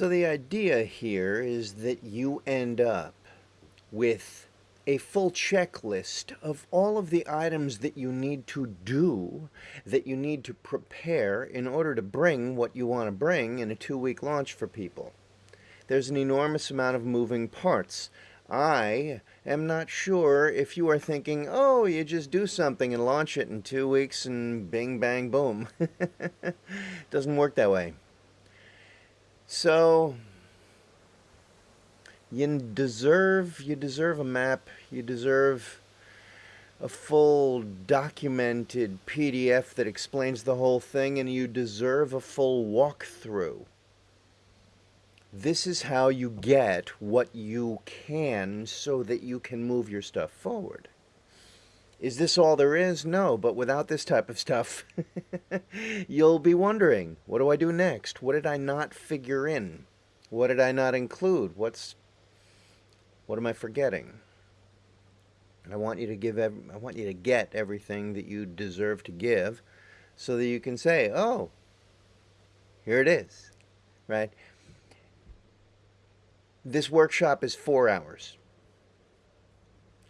So the idea here is that you end up with a full checklist of all of the items that you need to do, that you need to prepare in order to bring what you want to bring in a two-week launch for people. There's an enormous amount of moving parts. I am not sure if you are thinking, oh, you just do something and launch it in two weeks and bing, bang, boom. Doesn't work that way. So, you deserve, you deserve a map, you deserve a full documented PDF that explains the whole thing, and you deserve a full walkthrough. This is how you get what you can so that you can move your stuff forward. Is this all there is? No, but without this type of stuff, you'll be wondering, what do I do next? What did I not figure in? What did I not include? What's what am I forgetting? I want you to give I want you to get everything that you deserve to give so that you can say, "Oh, here it is." Right? This workshop is four hours.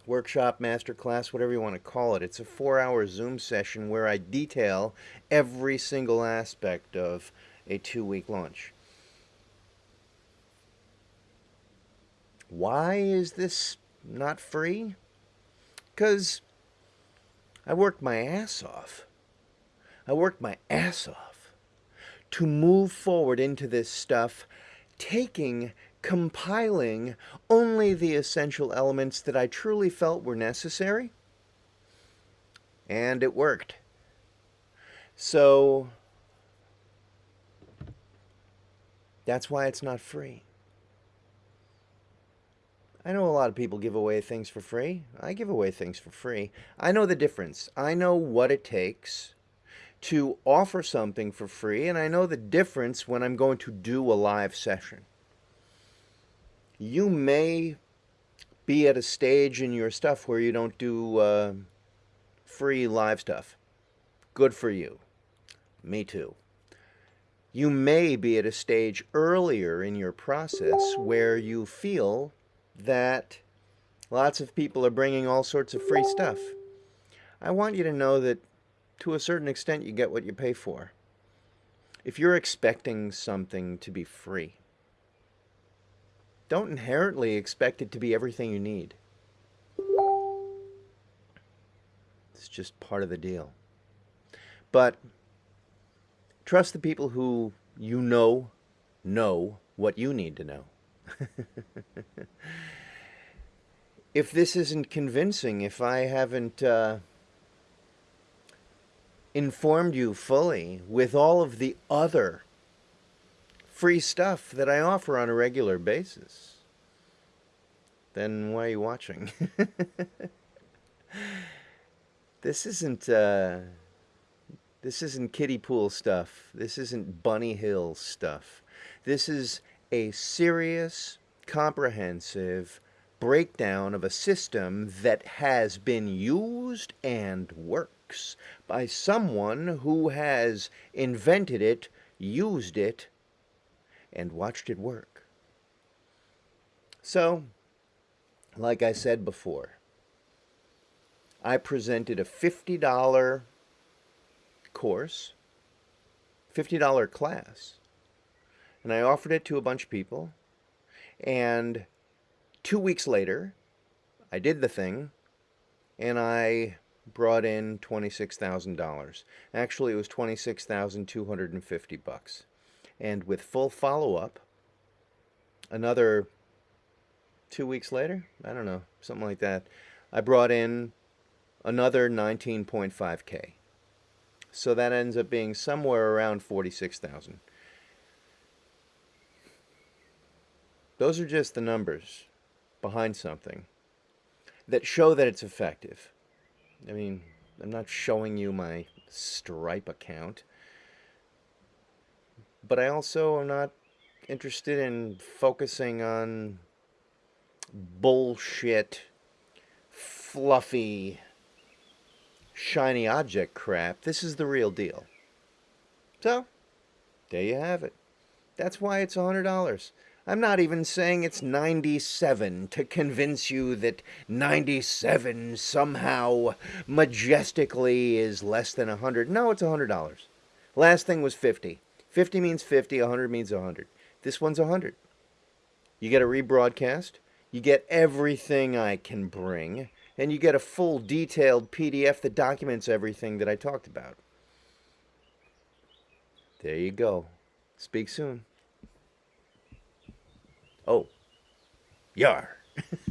Workshop, masterclass, whatever you want to call it. It's a four hour Zoom session where I detail every single aspect of a two week launch. Why is this not free? Because I worked my ass off. I worked my ass off to move forward into this stuff, taking compiling only the essential elements that I truly felt were necessary. And it worked. So that's why it's not free. I know a lot of people give away things for free. I give away things for free. I know the difference. I know what it takes to offer something for free, and I know the difference when I'm going to do a live session you may be at a stage in your stuff where you don't do uh, free live stuff. Good for you. Me too. You may be at a stage earlier in your process where you feel that lots of people are bringing all sorts of free stuff. I want you to know that to a certain extent you get what you pay for. If you're expecting something to be free, don't inherently expect it to be everything you need. It's just part of the deal. But trust the people who you know know what you need to know. if this isn't convincing, if I haven't uh, informed you fully with all of the other free stuff that I offer on a regular basis, then why are you watching? this isn't uh, this isn't kiddie pool stuff. This isn't bunny hill stuff. This is a serious, comprehensive breakdown of a system that has been used and works by someone who has invented it, used it, and watched it work. So, like I said before, I presented a $50 course, $50 class, and I offered it to a bunch of people. And two weeks later, I did the thing, and I brought in $26,000. Actually, it was 26,250 bucks and with full follow-up another two weeks later I don't know something like that I brought in another 19.5k so that ends up being somewhere around 46,000 those are just the numbers behind something that show that it's effective. I mean I'm not showing you my Stripe account but I also am not interested in focusing on bullshit, fluffy, shiny object crap. This is the real deal. So, there you have it. That's why it's $100. I'm not even saying it's 97 to convince you that 97 somehow majestically is less than 100. No, it's $100. Last thing was 50. 50 means 50, 100 means 100. This one's 100. You get a rebroadcast, you get everything I can bring, and you get a full detailed PDF that documents everything that I talked about. There you go. Speak soon. Oh, yar.